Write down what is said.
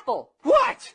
apple. What?